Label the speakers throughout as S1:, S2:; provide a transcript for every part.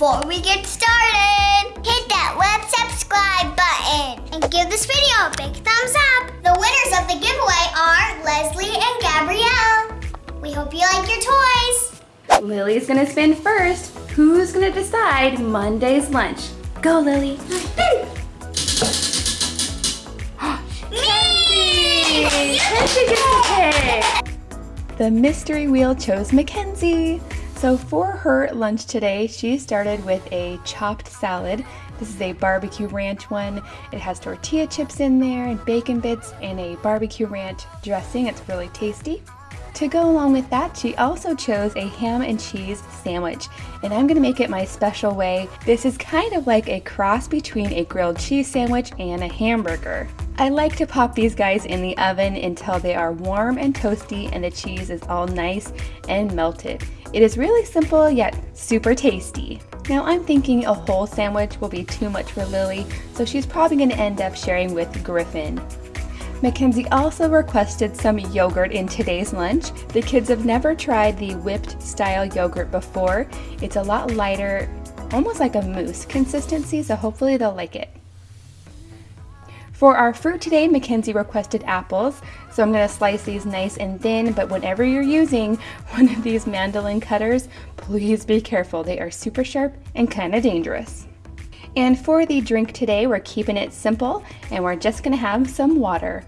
S1: before we get started, hit that web subscribe button and give this video a big thumbs up. The winners of the giveaway are Leslie and Gabrielle. We hope you like your toys.
S2: Lily's gonna spin first. Who's gonna decide Monday's lunch? Go, Lily.
S1: Me!
S2: Mackenzie gets to pick. The mystery wheel chose Mackenzie. So for her lunch today, she started with a chopped salad. This is a barbecue ranch one. It has tortilla chips in there and bacon bits and a barbecue ranch dressing. It's really tasty. To go along with that, she also chose a ham and cheese sandwich, and I'm gonna make it my special way. This is kind of like a cross between a grilled cheese sandwich and a hamburger. I like to pop these guys in the oven until they are warm and toasty and the cheese is all nice and melted. It is really simple yet super tasty. Now I'm thinking a whole sandwich will be too much for Lily, so she's probably gonna end up sharing with Griffin. Mackenzie also requested some yogurt in today's lunch. The kids have never tried the whipped style yogurt before. It's a lot lighter, almost like a mousse consistency, so hopefully they'll like it. For our fruit today, Mackenzie requested apples, so I'm going to slice these nice and thin, but whenever you're using one of these mandolin cutters, please be careful. They are super sharp and kind of dangerous. And for the drink today, we're keeping it simple and we're just gonna have some water.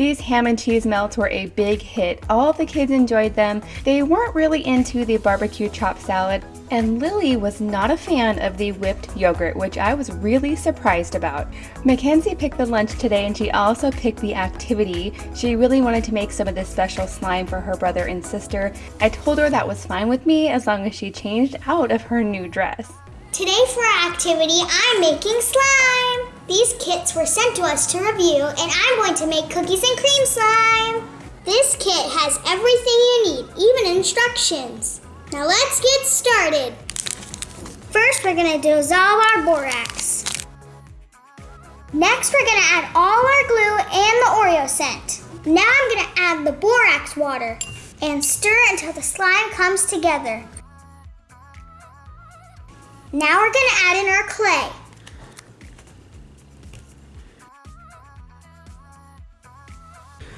S2: These ham and cheese melts were a big hit. All the kids enjoyed them. They weren't really into the barbecue chopped salad, and Lily was not a fan of the whipped yogurt, which I was really surprised about. Mackenzie picked the lunch today and she also picked the activity. She really wanted to make some of this special slime for her brother and sister. I told her that was fine with me as long as she changed out of her new dress.
S1: Today for our activity, I'm making slime. These kits were sent to us to review and I'm going to make cookies and cream slime. This kit has everything you need, even instructions. Now let's get started. First, we're gonna dissolve our borax. Next, we're gonna add all our glue and the Oreo scent. Now I'm gonna add the borax water and stir until the slime comes together. Now we're gonna add in our clay.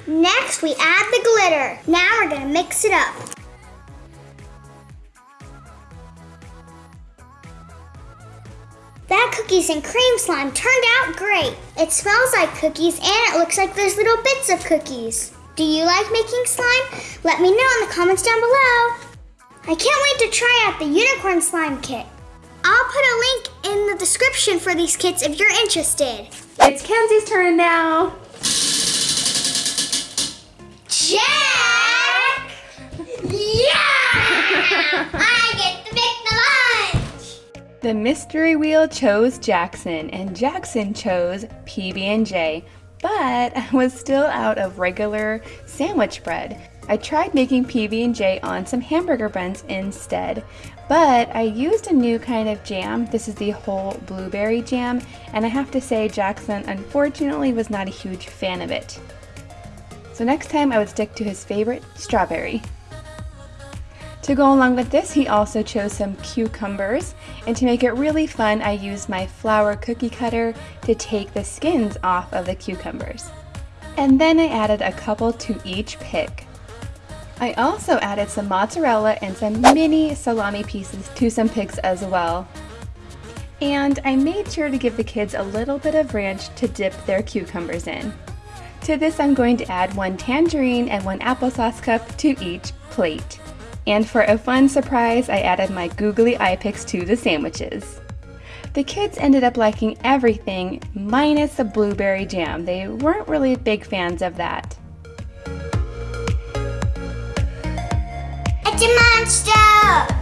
S1: Next, we add the glitter. Now we're gonna mix it up. That cookies and cream slime turned out great. It smells like cookies and it looks like there's little bits of cookies. Do you like making slime? Let me know in the comments down below. I can't wait to try out the unicorn slime kit. I'll put a link in the description for these kits if you're interested.
S2: It's Kenzie's turn now.
S1: Jack! Yeah! I get to pick the lunch!
S2: The mystery wheel chose Jackson and Jackson chose PB&J, but I was still out of regular sandwich bread. I tried making PB&J on some hamburger buns instead, but I used a new kind of jam. This is the whole blueberry jam, and I have to say Jackson unfortunately was not a huge fan of it. So next time I would stick to his favorite, strawberry. To go along with this, he also chose some cucumbers, and to make it really fun, I used my flower cookie cutter to take the skins off of the cucumbers. And then I added a couple to each pick. I also added some mozzarella and some mini salami pieces to some pigs as well. And I made sure to give the kids a little bit of ranch to dip their cucumbers in. To this I'm going to add one tangerine and one applesauce cup to each plate. And for a fun surprise, I added my googly eye picks to the sandwiches. The kids ended up liking everything minus the blueberry jam. They weren't really big fans of that.
S1: Monster!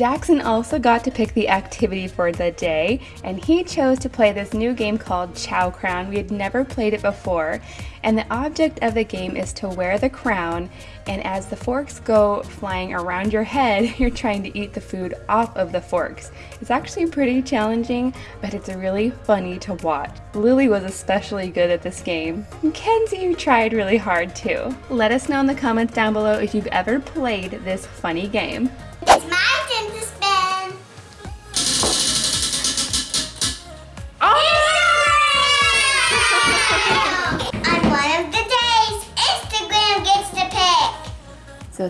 S2: Jackson also got to pick the activity for the day, and he chose to play this new game called Chow Crown. We had never played it before, and the object of the game is to wear the crown, and as the forks go flying around your head, you're trying to eat the food off of the forks. It's actually pretty challenging, but it's really funny to watch. Lily was especially good at this game. Kenzie you tried really hard too. Let us know in the comments down below if you've ever played this funny game.
S1: It's my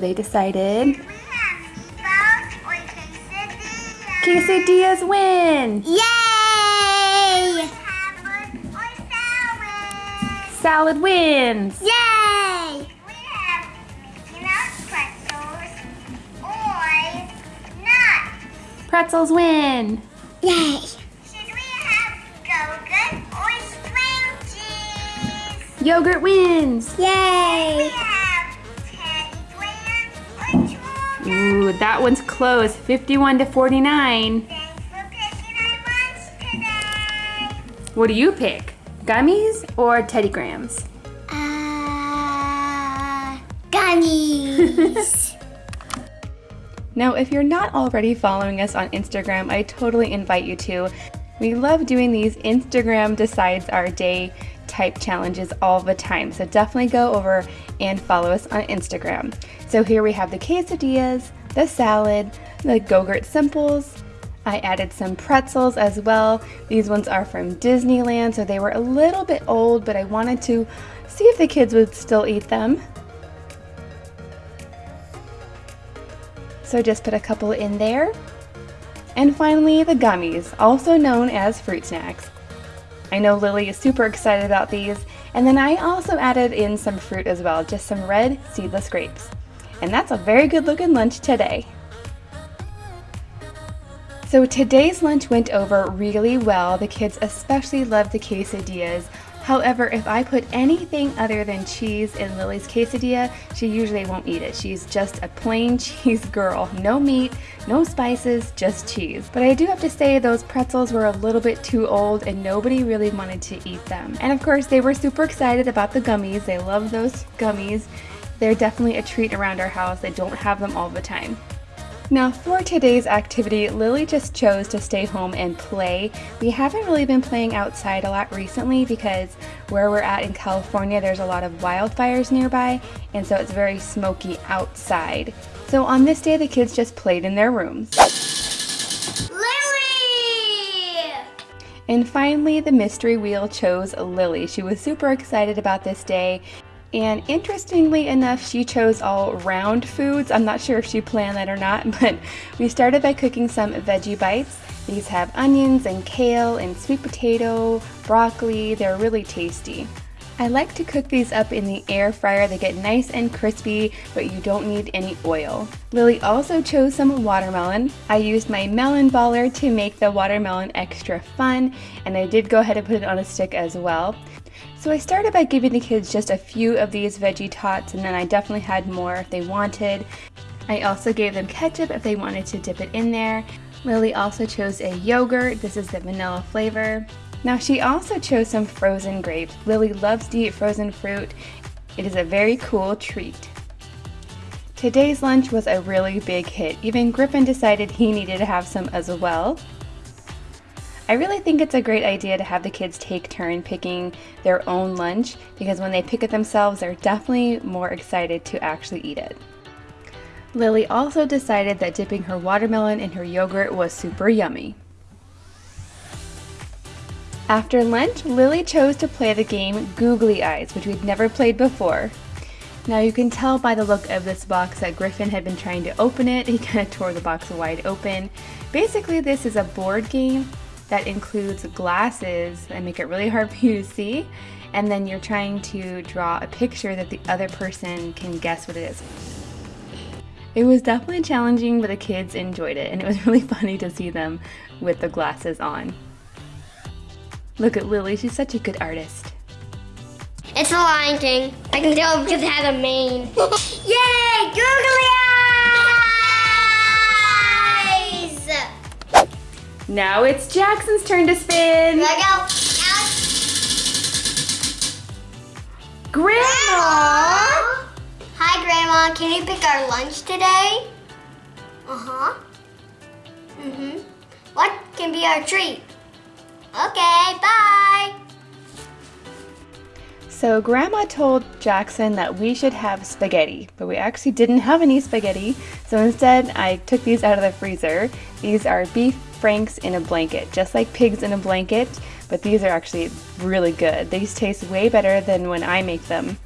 S2: they decided
S1: We have meatballs or quesadillas.
S2: quesadillas win!
S1: Yay! Salad.
S2: Salad wins!
S1: Yay! We have Mickey Mouse pretzels.
S2: Pretzels win!
S1: Yay! Should we have Go-Gurt or string cheese?
S2: Yogurt wins! Yay! Ooh, that one's close. 51 to 49.
S1: Thanks for picking our lunch today.
S2: What do you pick? Gummies or Teddy Grahams?
S1: Uh, gummies.
S2: Now, if you're not already following us on Instagram, I totally invite you to. We love doing these Instagram decides our day type challenges all the time. So definitely go over and follow us on Instagram. So here we have the quesadillas, the salad, the Go-Gurt Simples. I added some pretzels as well. These ones are from Disneyland, so they were a little bit old, but I wanted to see if the kids would still eat them. So just put a couple in there. And finally, the gummies, also known as fruit snacks. I know Lily is super excited about these, and then I also added in some fruit as well, just some red seedless grapes. And that's a very good looking lunch today. So today's lunch went over really well. The kids especially loved the quesadillas. However, if I put anything other than cheese in Lily's quesadilla, she usually won't eat it. She's just a plain cheese girl. No meat, no spices, just cheese. But I do have to say those pretzels were a little bit too old and nobody really wanted to eat them. And of course, they were super excited about the gummies. They love those gummies. They're definitely a treat around our house. They don't have them all the time. Now for today's activity, Lily just chose to stay home and play. We haven't really been playing outside a lot recently because where we're at in California, there's a lot of wildfires nearby, and so it's very smoky outside. So on this day, the kids just played in their rooms.
S1: Lily!
S2: And finally, the mystery wheel chose Lily. She was super excited about this day. And interestingly enough, she chose all round foods. I'm not sure if she planned that or not, but we started by cooking some veggie bites. These have onions and kale and sweet potato, broccoli. They're really tasty. I like to cook these up in the air fryer. They get nice and crispy, but you don't need any oil. Lily also chose some watermelon. I used my melon baller to make the watermelon extra fun, and I did go ahead and put it on a stick as well. So I started by giving the kids just a few of these veggie tots, and then I definitely had more if they wanted. I also gave them ketchup if they wanted to dip it in there. Lily also chose a yogurt. This is the vanilla flavor. Now she also chose some frozen grapes. Lily loves to eat frozen fruit. It is a very cool treat. Today's lunch was a really big hit. Even Griffin decided he needed to have some as well. I really think it's a great idea to have the kids take turn picking their own lunch because when they pick it themselves, they're definitely more excited to actually eat it. Lily also decided that dipping her watermelon in her yogurt was super yummy. After lunch, Lily chose to play the game Googly Eyes, which we'd never played before. Now you can tell by the look of this box that Griffin had been trying to open it. He kind of tore the box wide open. Basically, this is a board game that includes glasses that make it really hard for you to see. And then you're trying to draw a picture that the other person can guess what it is. It was definitely challenging, but the kids enjoyed it, and it was really funny to see them with the glasses on. Look at Lily, she's such a good artist.
S3: It's the Lion King. I can tell because it has a mane.
S1: Yay! Googly eyes!
S2: Now it's Jackson's turn to spin.
S1: Here I go.
S2: Grandma!
S1: Hi, Grandma. Can you pick our lunch today? Uh-huh. Mm-hmm. What can be our treat? Okay, bye.
S2: So Grandma told Jackson that we should have spaghetti, but we actually didn't have any spaghetti. So instead, I took these out of the freezer. These are beef franks in a blanket, just like pigs in a blanket, but these are actually really good. These taste way better than when I make them.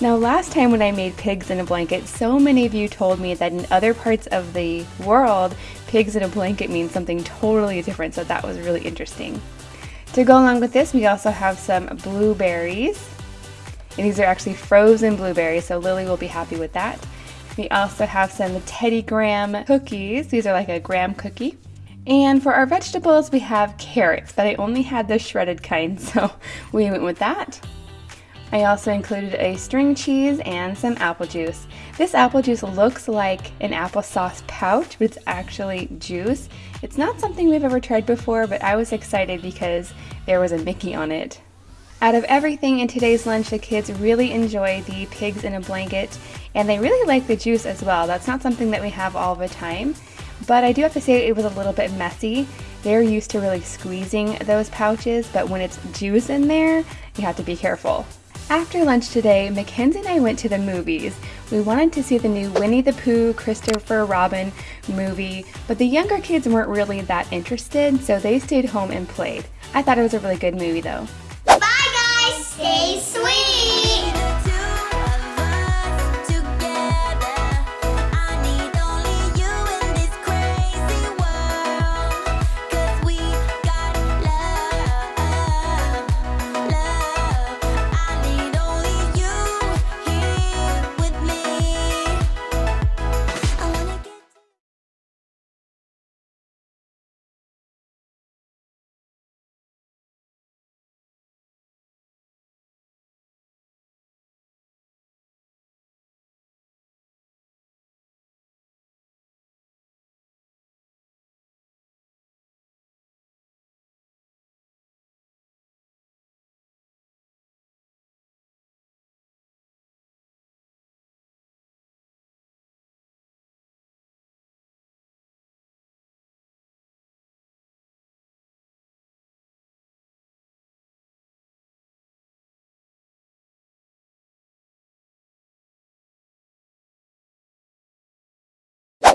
S2: Now last time when I made pigs in a blanket, so many of you told me that in other parts of the world, pigs in a blanket means something totally different, so that was really interesting. To go along with this, we also have some blueberries. And these are actually frozen blueberries, so Lily will be happy with that. We also have some Teddy Graham cookies. These are like a graham cookie. And for our vegetables, we have carrots, but I only had the shredded kind, so we went with that. I also included a string cheese and some apple juice. This apple juice looks like an applesauce pouch, but it's actually juice. It's not something we've ever tried before, but I was excited because there was a Mickey on it. Out of everything in today's lunch, the kids really enjoy the pigs in a blanket, and they really like the juice as well. That's not something that we have all the time, but I do have to say it was a little bit messy. They're used to really squeezing those pouches, but when it's juice in there, you have to be careful. After lunch today, Mackenzie and I went to the movies. We wanted to see the new Winnie the Pooh, Christopher Robin movie, but the younger kids weren't really that interested, so they stayed home and played. I thought it was a really good movie though.